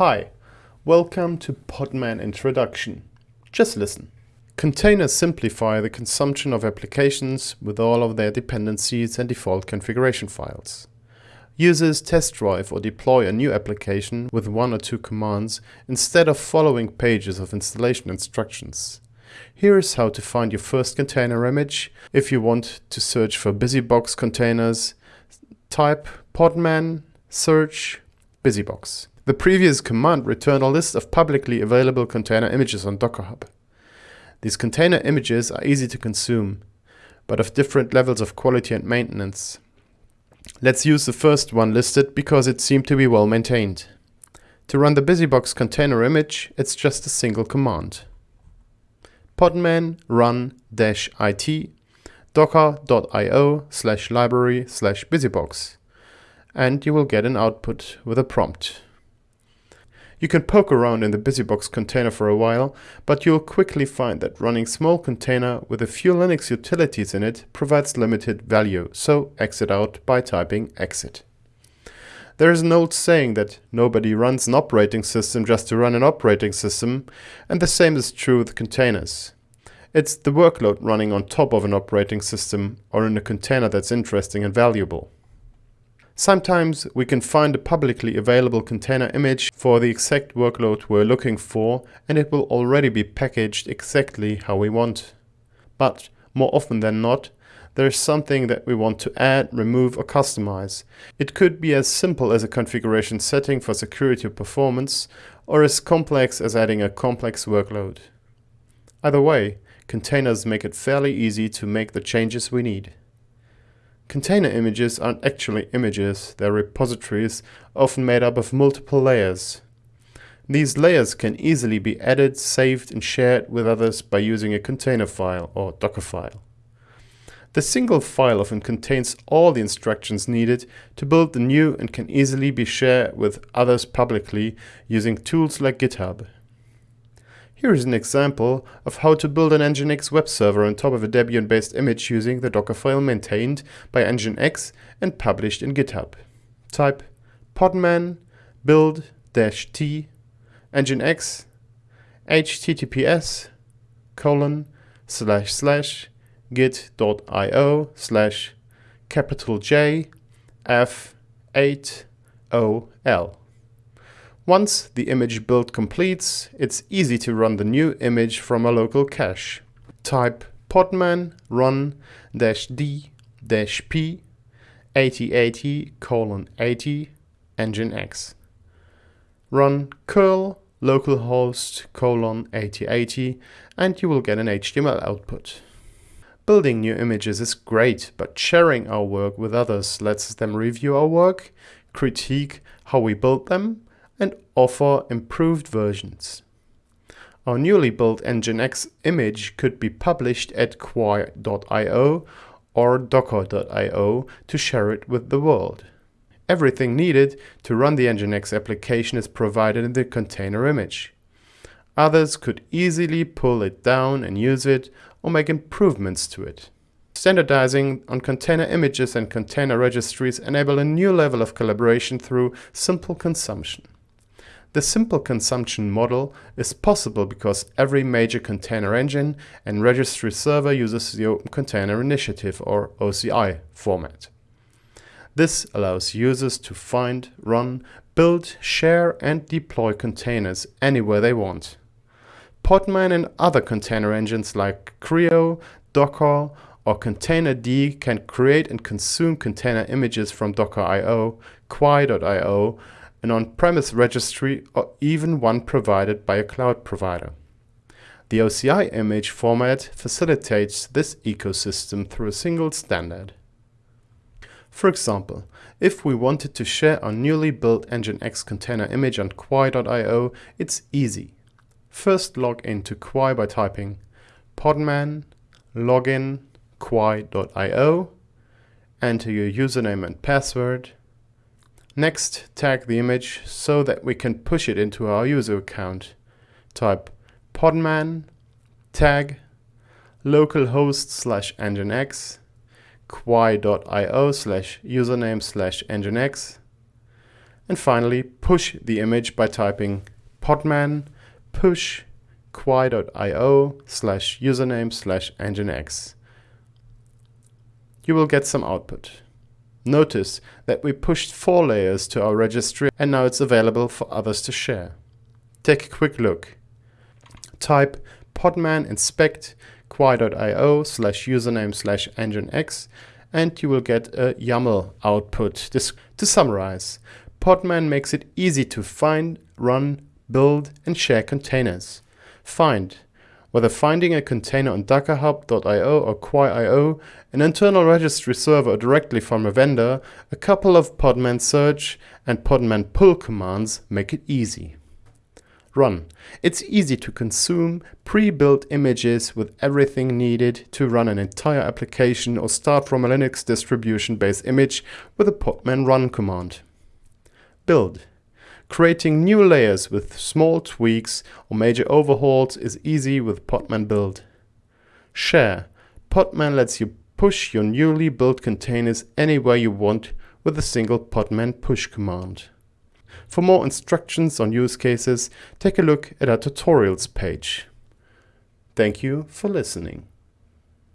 Hi, welcome to Podman Introduction. Just listen. Containers simplify the consumption of applications with all of their dependencies and default configuration files. Users test drive or deploy a new application with one or two commands instead of following pages of installation instructions. Here is how to find your first container image. If you want to search for BusyBox containers, type podman search BusyBox. The previous command returned a list of publicly available container images on Docker Hub. These container images are easy to consume, but of different levels of quality and maintenance. Let's use the first one listed because it seemed to be well maintained. To run the BusyBox container image, it's just a single command. podman run -it docker.io slash library slash busybox and you will get an output with a prompt. You can poke around in the BusyBox container for a while, but you'll quickly find that running small container with a few Linux utilities in it provides limited value, so exit out by typing exit. There is an old saying that nobody runs an operating system just to run an operating system, and the same is true with containers. It's the workload running on top of an operating system or in a container that's interesting and valuable. Sometimes we can find a publicly available container image for the exact workload we're looking for and it will already be packaged exactly how we want. But more often than not, there is something that we want to add, remove or customize. It could be as simple as a configuration setting for security or performance or as complex as adding a complex workload. Either way, containers make it fairly easy to make the changes we need. Container images aren't actually images, they're repositories, often made up of multiple layers. These layers can easily be added, saved and shared with others by using a container file or Docker file. The single file often contains all the instructions needed to build the new and can easily be shared with others publicly using tools like GitHub. Here is an example of how to build an Nginx web server on top of a Debian-based image using the Docker file maintained by Nginx and published in GitHub. Type podman build-t nginx https colon slash slash git.io slash capital J F 8 O L. Once the image build completes, it's easy to run the new image from a local cache. Type podman run -d -p 8080 colon 80 nginx. Run curl localhost colon 8080 and you will get an HTML output. Building new images is great, but sharing our work with others lets them review our work, critique how we built them, and offer improved versions. Our newly built Nginx image could be published at quay.io or docker.io to share it with the world. Everything needed to run the Nginx application is provided in the container image. Others could easily pull it down and use it or make improvements to it. Standardizing on container images and container registries enable a new level of collaboration through simple consumption. The simple consumption model is possible because every major container engine and registry server uses the Open Container Initiative or OCI format. This allows users to find, run, build, share and deploy containers anywhere they want. Podman and other container engines like CRI-O, Docker or Containerd can create and consume container images from Docker.io, Quay.io an on-premise registry, or even one provided by a cloud provider. The OCI image format facilitates this ecosystem through a single standard. For example, if we wanted to share our newly built Nginx container image on Quay.io, it's easy. First log into Quay by typing podman login quay.io, enter your username and password, Next, tag the image so that we can push it into our user account. Type podman tag localhost slash nginx quay.io slash username slash nginx And finally, push the image by typing podman push quay.io slash username slash nginx. You will get some output. Notice that we pushed four layers to our registry and now it's available for others to share. Take a quick look. Type podman inspect quay.io slash username slash nginx and you will get a YAML output. This, to summarize, Podman makes it easy to find, run, build and share containers. Find, whether finding a container on dockerhub.io or quay.io, an internal registry server or directly from a vendor, a couple of podman search and podman pull commands make it easy. Run. It's easy to consume pre-built images with everything needed to run an entire application or start from a Linux distribution-based image with a podman run command. Build. Creating new layers with small tweaks or major overhauls is easy with Podman Build. Share. Podman lets you push your newly built containers anywhere you want with a single Podman push command. For more instructions on use cases, take a look at our tutorials page. Thank you for listening.